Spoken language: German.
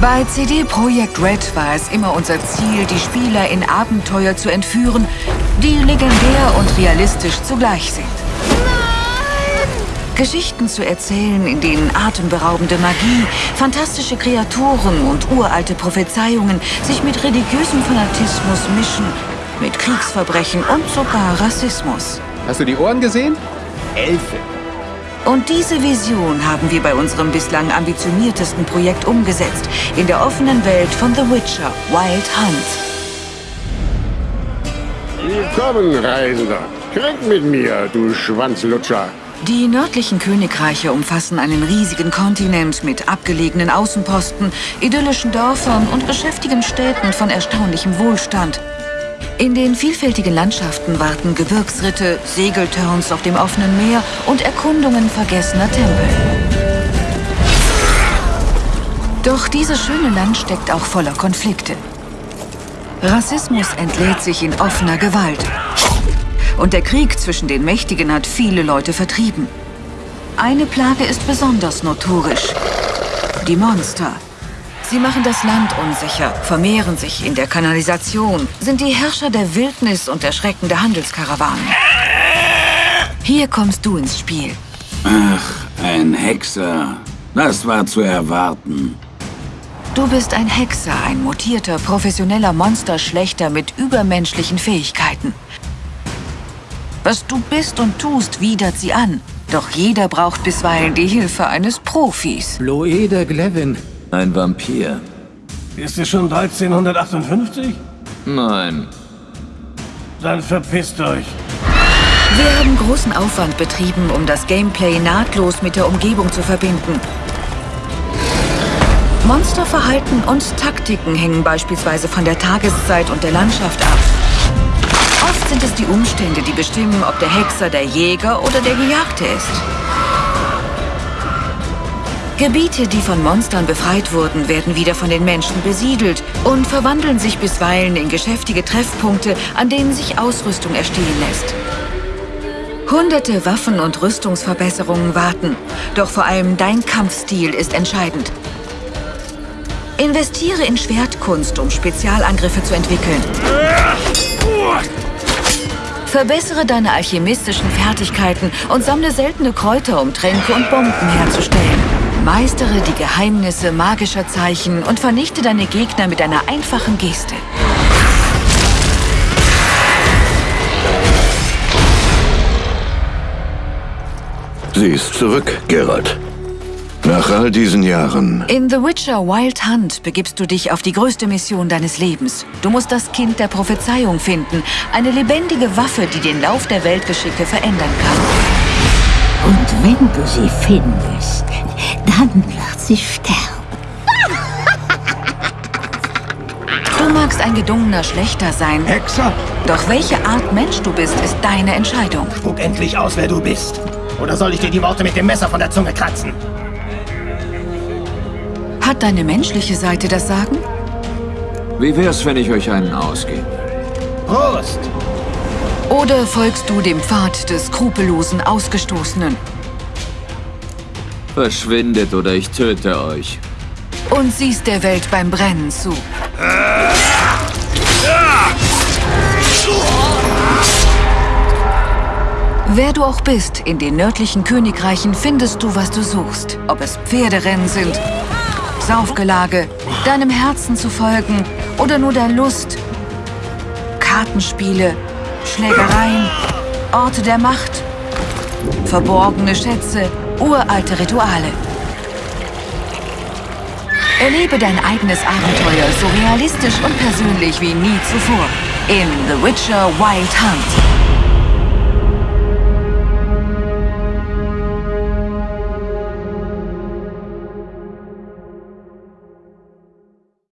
Bei CD Projekt Red war es immer unser Ziel, die Spieler in Abenteuer zu entführen, die legendär und realistisch zugleich sind. Geschichten zu erzählen, in denen atemberaubende Magie, fantastische Kreaturen und uralte Prophezeiungen sich mit religiösem Fanatismus mischen, mit Kriegsverbrechen und sogar Rassismus. Hast du die Ohren gesehen? Elfe. Und diese Vision haben wir bei unserem bislang ambitioniertesten Projekt umgesetzt, in der offenen Welt von The Witcher Wild Hunt. Willkommen, Reisender. Trink mit mir, du Schwanzlutscher. Die nördlichen Königreiche umfassen einen riesigen Kontinent mit abgelegenen Außenposten, idyllischen Dörfern und geschäftigen Städten von erstaunlichem Wohlstand. In den vielfältigen Landschaften warten Gebirgsritte, Segelturns auf dem offenen Meer und Erkundungen vergessener Tempel. Doch dieses schöne Land steckt auch voller Konflikte. Rassismus entlädt sich in offener Gewalt. Und der Krieg zwischen den Mächtigen hat viele Leute vertrieben. Eine Plage ist besonders notorisch. Die Monster. Sie machen das Land unsicher, vermehren sich in der Kanalisation, sind die Herrscher der Wildnis und erschreckende Handelskarawanen. Hier kommst du ins Spiel. Ach, ein Hexer. Das war zu erwarten. Du bist ein Hexer, ein mutierter, professioneller Monsterschlechter mit übermenschlichen Fähigkeiten. Was du bist und tust, widert sie an. Doch jeder braucht bisweilen die Hilfe eines Profis. Loeder Glevin. Ein Vampir. Ist es schon 1358? Nein. Dann verpisst euch. Wir haben großen Aufwand betrieben, um das Gameplay nahtlos mit der Umgebung zu verbinden. Monsterverhalten und Taktiken hängen beispielsweise von der Tageszeit und der Landschaft ab. Oft sind es die Umstände, die bestimmen, ob der Hexer der Jäger oder der Gejagte ist. Gebiete, die von Monstern befreit wurden, werden wieder von den Menschen besiedelt und verwandeln sich bisweilen in geschäftige Treffpunkte, an denen sich Ausrüstung erstehen lässt. Hunderte Waffen und Rüstungsverbesserungen warten, doch vor allem dein Kampfstil ist entscheidend. Investiere in Schwertkunst, um Spezialangriffe zu entwickeln. Verbessere deine alchemistischen Fertigkeiten und sammle seltene Kräuter, um Tränke und Bomben herzustellen. Meistere die Geheimnisse magischer Zeichen und vernichte deine Gegner mit einer einfachen Geste. Sie ist zurück, Geralt. Nach all diesen Jahren. In The Witcher Wild Hunt begibst du dich auf die größte Mission deines Lebens. Du musst das Kind der Prophezeiung finden. Eine lebendige Waffe, die den Lauf der Weltgeschicke verändern kann. Und wenn du sie findest, dann wird sie sterben. Du magst ein gedungener Schlechter sein. Hexer? Doch welche Art Mensch du bist, ist deine Entscheidung. Spuck endlich aus, wer du bist. Oder soll ich dir die Worte mit dem Messer von der Zunge kratzen? Hat deine menschliche Seite das Sagen? Wie wär's, wenn ich euch einen ausgebe? Prost! Oder folgst du dem Pfad des skrupellosen Ausgestoßenen? Verschwindet oder ich töte euch. Und siehst der Welt beim Brennen zu. Wer du auch bist, in den nördlichen Königreichen findest du, was du suchst. Ob es Pferderennen sind, Saufgelage, deinem Herzen zu folgen oder nur der Lust. Kartenspiele, Schlägereien, Orte der Macht, verborgene Schätze, uralte Rituale. Erlebe dein eigenes Abenteuer so realistisch und persönlich wie nie zuvor in The Witcher Wild Hunt.